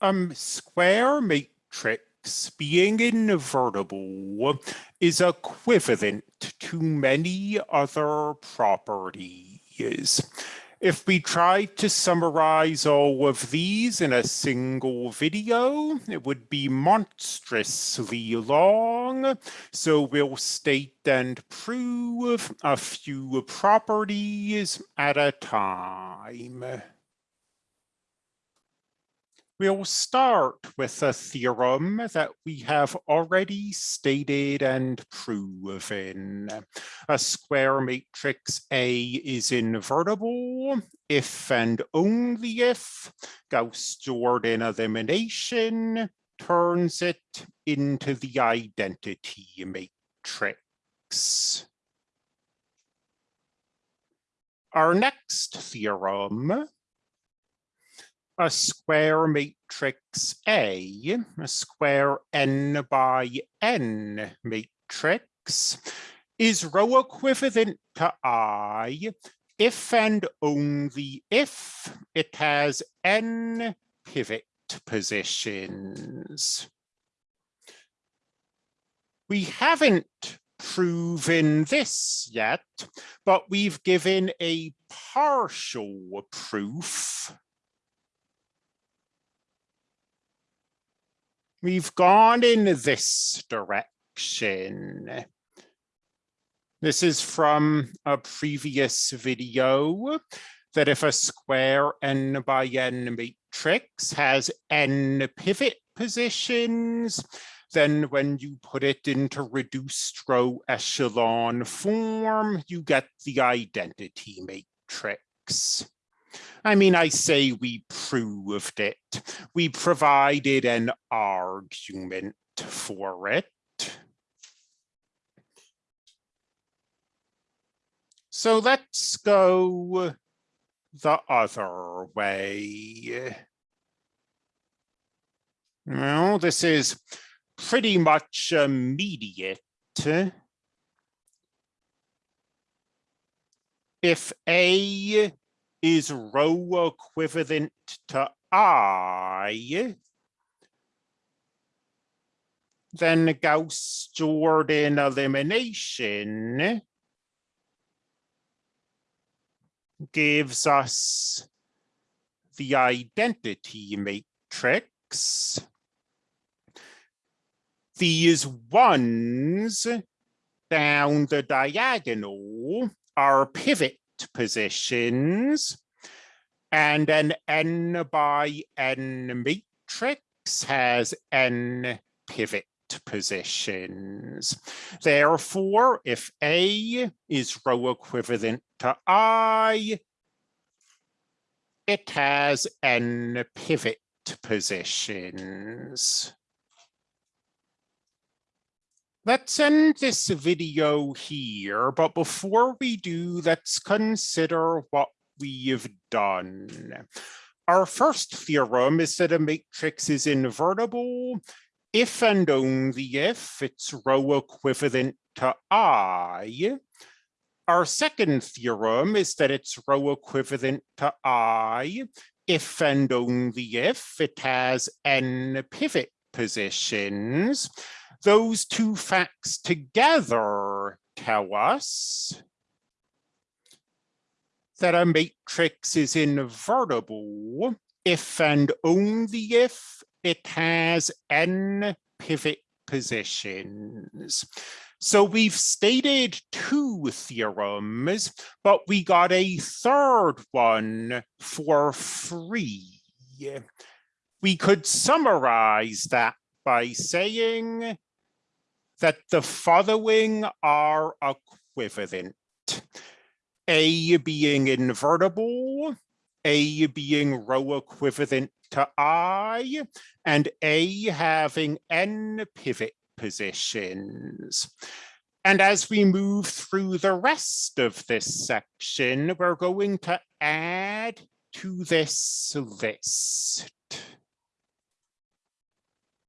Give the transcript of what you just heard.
um, square matrix being invertible is equivalent to many other properties. If we try to summarize all of these in a single video, it would be monstrously long. So we'll state and prove a few properties at a time. We'll start with a theorem that we have already stated and proven. A square matrix A is invertible if and only if Gauss-Jordan elimination turns it into the identity matrix. Our next theorem a square matrix A, a square n by n matrix, is row equivalent to I if and only if it has n pivot positions. We haven't proven this yet, but we've given a partial proof We've gone in this direction. This is from a previous video that if a square n by n matrix has n pivot positions, then when you put it into reduced row echelon form, you get the identity matrix. I mean, I say we proved it. We provided an argument for it. So let's go the other way. Well, this is pretty much immediate. If A is row equivalent to I, then Gauss-Jordan elimination gives us the identity matrix. These ones down the diagonal are pivot positions and an n by n matrix has n pivot positions. Therefore, if A is row equivalent to I, it has n pivot positions. Let's end this video here, but before we do, let's consider what we've done. Our first theorem is that a matrix is invertible if and only if it's row equivalent to I. Our second theorem is that it's row equivalent to I if and only if it has n pivot positions those two facts together tell us that a matrix is invertible if and only if it has n pivot positions. So we've stated two theorems, but we got a third one for free. We could summarize that by saying that the following are equivalent. A being invertible, A being row equivalent to I, and A having n pivot positions. And as we move through the rest of this section, we're going to add to this list.